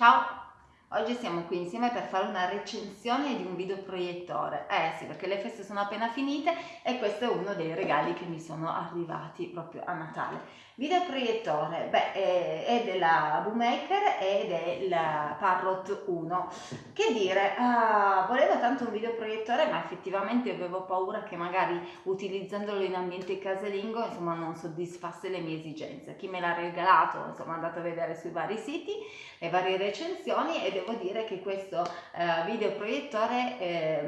Tchau! Oggi siamo qui insieme per fare una recensione di un videoproiettore. Eh sì, perché le feste sono appena finite e questo è uno dei regali che mi sono arrivati proprio a Natale. Videoproiettore, beh, è, della Boommaker ed è il Parrot 1. Che dire, uh, volevo tanto un videoproiettore, ma effettivamente avevo paura che magari utilizzandolo in ambiente casalingo, insomma, non soddisfasse le mie esigenze. Chi me l'ha regalato, insomma, è andato a vedere sui vari siti le varie recensioni ed devo dire che questo eh, videoproiettore eh,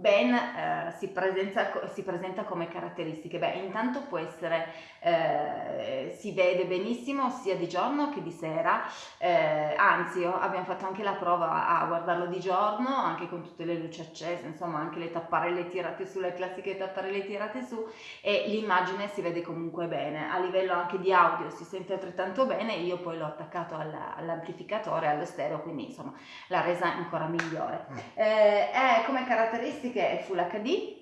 ben eh, si, presenta, si, presenta, come caratteristiche. Beh, intanto può essere, eh, si vede benissimo sia di giorno che di sera, eh, anzi abbiamo fatto anche la prova a guardarlo di giorno, anche con tutte le luci accese, insomma anche le tapparelle tirate su, le classiche tapparelle tirate su e l'immagine si vede comunque bene. A livello anche di audio si sente altrettanto bene, io poi l'ho attaccato all'amplificatore, allo stereo, quindi insomma la resa ancora migliore. Mm. Eh, è come caratteristiche è Full HD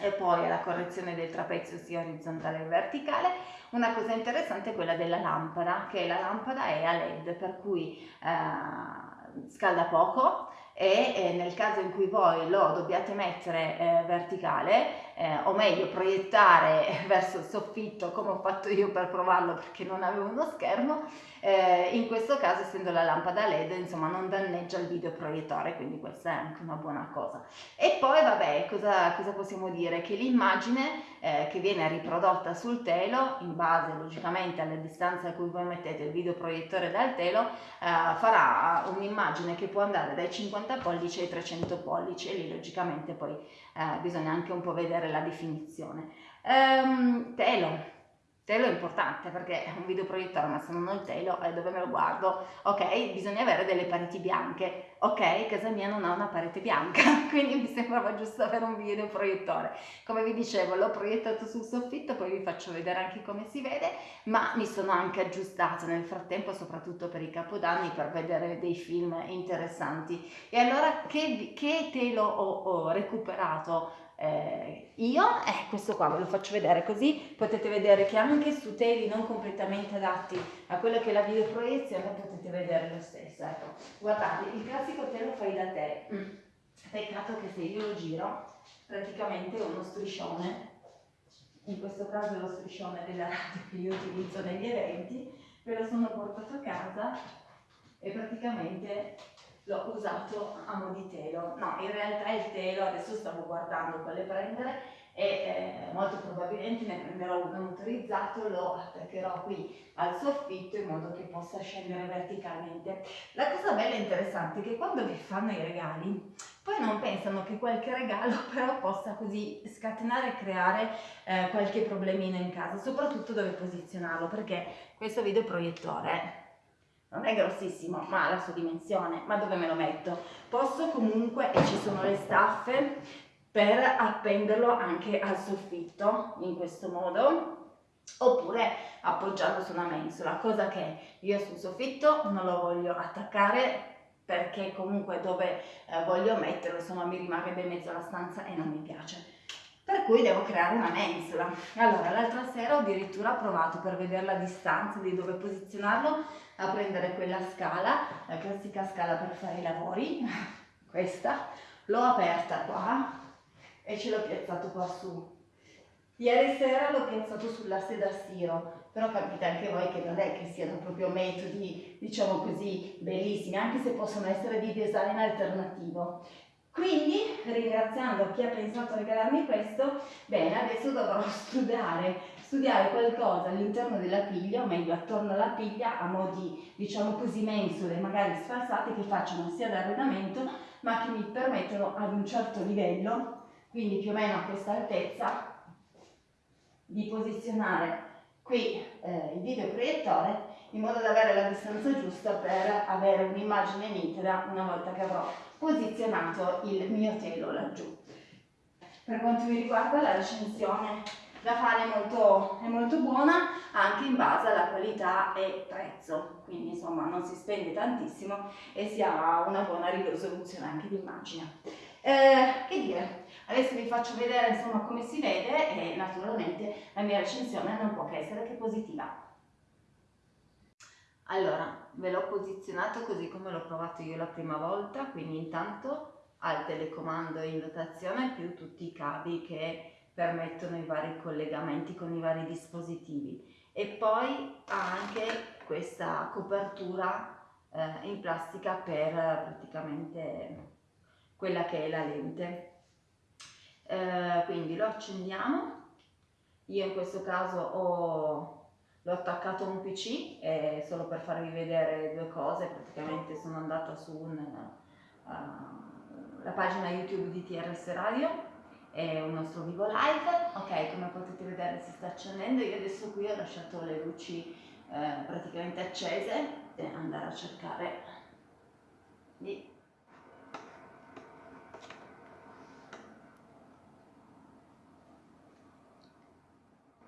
e poi la correzione del trapezio sia orizzontale che verticale. Una cosa interessante è quella della lampada, che la lampada è a LED, per cui eh, scalda poco e eh, nel caso in cui voi lo dobbiate mettere eh, verticale eh, o meglio proiettare verso il soffitto come ho fatto io per provarlo perché non avevo uno schermo eh, in questo caso essendo la lampada led insomma non danneggia il videoproiettore quindi questa è anche una buona cosa. E poi vabbè cosa, cosa possiamo dire? Che l'immagine eh, che viene riprodotta sul telo in base logicamente alla distanza a cui voi mettete il videoproiettore dal telo eh, farà un'immagine che può andare dai 50 50 pollici ai 300 pollici e lì logicamente poi eh, bisogna anche un po' vedere la definizione. Ehm, telo, telo è importante perché è un videoproiettore ma se non ho il telo eh, dove me lo guardo? Ok, bisogna avere delle pareti bianche, ok, casa mia non ha una parete bianca quindi mi sembrava giusto avere un videoproiettore. Come vi dicevo l'ho proiettato sul soffitto, poi vi faccio vedere anche come si vede, ma mi sono anche aggiustato nel frattempo soprattutto per i capodanni per vedere dei film interessanti. E allora che, che telo ho, ho recuperato? Eh, io, eh, questo qua ve lo faccio vedere così potete vedere che anche su teli non completamente adatti a quello che è la videoproiezione potete vedere lo stesso, ecco. Guardate, il classico telo fai da te, mm. peccato che se io lo giro praticamente uno striscione, in questo caso lo striscione della radio che io utilizzo negli eventi, ve lo sono portato a casa e praticamente l'ho usato a mo' di telo. No, in realtà il telo, adesso stavo guardando quale prendere e eh, molto probabilmente ne prenderò uno motorizzato, lo attaccherò qui al soffitto in modo che possa scendere verticalmente. La cosa bella e interessante è che quando vi fanno i regali, poi non pensano che qualche regalo però possa così scatenare e creare eh, qualche problemino in casa, soprattutto dove posizionarlo, perché questo videoproiettore non è grossissimo, ma ha la sua dimensione, ma dove me lo metto? Posso comunque, e ci sono le staffe, per appenderlo anche al soffitto, in questo modo, oppure appoggiarlo su una mensola, cosa che io sul soffitto non lo voglio attaccare perché comunque dove eh, voglio metterlo, no mi rimarrebbe in mezzo alla stanza e non mi piace per cui devo creare una mensola. Allora, l'altra sera ho addirittura provato per vedere la distanza di dove posizionarlo a prendere quella scala, la classica scala per fare i lavori, questa, l'ho aperta qua e ce l'ho piazzato qua su. Ieri sera l'ho piazzato sulla seda stiro, però capite anche voi che non è che siano proprio metodi, diciamo così, bellissimi, anche se possono essere di design alternativo. Quindi, ringraziando chi ha pensato a regalarmi questo, bene, adesso dovrò studiare, studiare qualcosa all'interno della piglia, o meglio attorno alla piglia, a modi, diciamo così, mensole, magari sfalsate, che facciano sia d'arredamento, ma che mi permettono ad un certo livello, quindi più o meno a questa altezza, di posizionare qui eh, il videoproiettore in modo da avere la distanza giusta per avere un'immagine nitida una volta che avrò posizionato il mio telo laggiù. Per quanto mi riguarda la recensione da fare è molto, è molto buona anche in base alla qualità e prezzo, quindi insomma non si spende tantissimo e si ha una buona risoluzione anche di immagine. Eh, che dire, adesso vi faccio vedere insomma come si vede e naturalmente la mia recensione non può che essere che positiva. Allora, ve l'ho posizionato così come l'ho provato io la prima volta, quindi intanto al telecomando in dotazione più tutti i cavi che permettono i vari collegamenti con i vari dispositivi e poi ha anche questa copertura eh, in plastica per praticamente quella che è la lente. Eh, quindi lo accendiamo, io in questo caso ho l'ho attaccato a un pc eh, solo per farvi vedere due cose. Praticamente sono andata su un, uh, la pagina youtube di TRS Radio. È un nostro vivo live. Ok come potete vedere si sta accendendo. Io adesso qui ho lasciato le luci eh, praticamente accese e andare a cercare di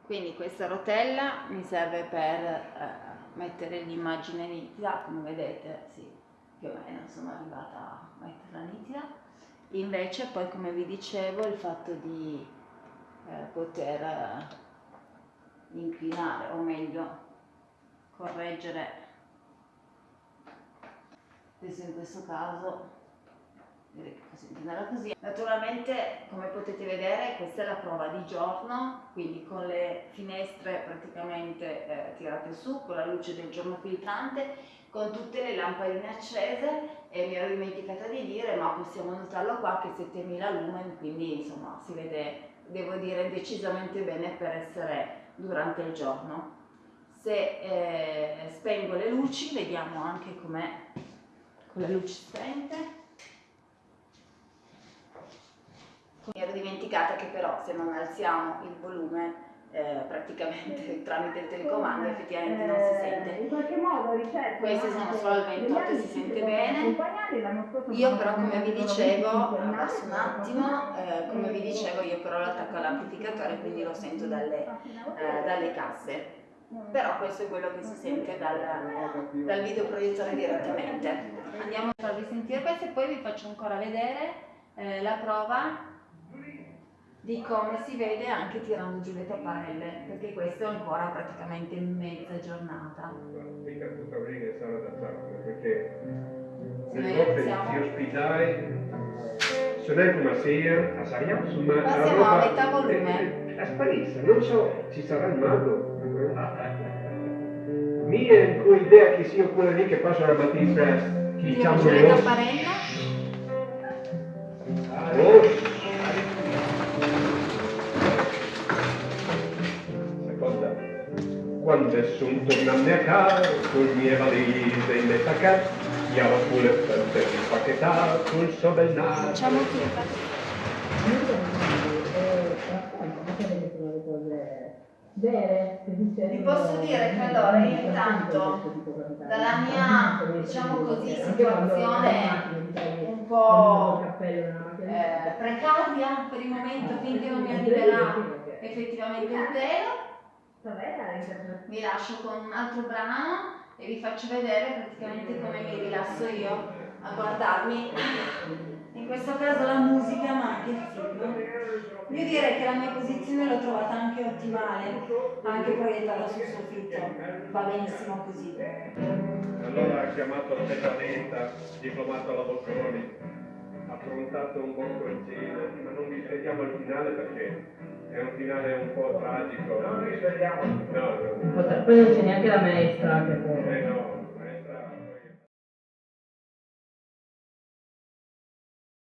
quindi questa rotella mi serve per eh, mettere l'immagine nitida come vedete sì, più o meno sono arrivata a metterla nitida. Invece poi come vi dicevo il fatto di eh, poter eh, inclinare o meglio correggere. Adesso in questo caso così. Naturalmente come potete vedere questa è la prova di giorno, quindi con le finestre praticamente eh, tirate su, con la luce del giorno filtrante, con tutte le lampadine accese e mi ero dimenticata di dire, ma possiamo notarlo qua che 7000 lumen, quindi insomma si vede, devo dire, decisamente bene per essere durante il giorno. Se eh, spengo le luci, vediamo anche com'è con le luci spente. Mi ero dimenticata che però se non alziamo il volume eh, praticamente tramite il telecomando effettivamente non si sente. In qualche modo ricerco. Queste sono solo al 28 e si sente bene. Io però come vi dicevo, abbasso un attimo, eh, come vi dicevo io però l'attacco all'amplificatore quindi lo sento dalle, eh, dalle casse. Però questo è quello che si sente dal, dal videoproiettore direttamente. Andiamo a farvi sentire questo e poi vi faccio ancora vedere eh, la prova di come si vede anche tirando giù le tapparelle, perché questo è ancora praticamente mezza giornata. Mica tutta bene sarà da fare, perché le volte si ospitai sonai come sia, a Sariam, ma siamo a metà volume. È, è non so, ci sarà il mago. Mia idea che sia quella lì che passa la mattina, chi diciamo le tapparelle. Oh, Quando sono tornato a casa, con le mie valigie in metà casa, io avevo pure per il suo bel naso. Facciamo tutto. Vi posso dire che allora io intanto dalla mia diciamo così situazione un po' eh, precaria per il momento finché non mi arriverà effettivamente il telo vi lascio con un altro brano e vi faccio vedere praticamente come mi rilasso io a guardarmi. In questo caso la musica ma anche il film. Io direi che la mia posizione l'ho trovata anche ottimale anche proiettata sul soffitto. Va benissimo così. Allora ha chiamato la pedaletta diplomato alla Bocconi. Affrontato un buon cortile ma non vi vediamo al finale perché è un finale un po' tragico. Non risvegliamo. No, no. Poi non c'è neanche la maestra che può. Eh no.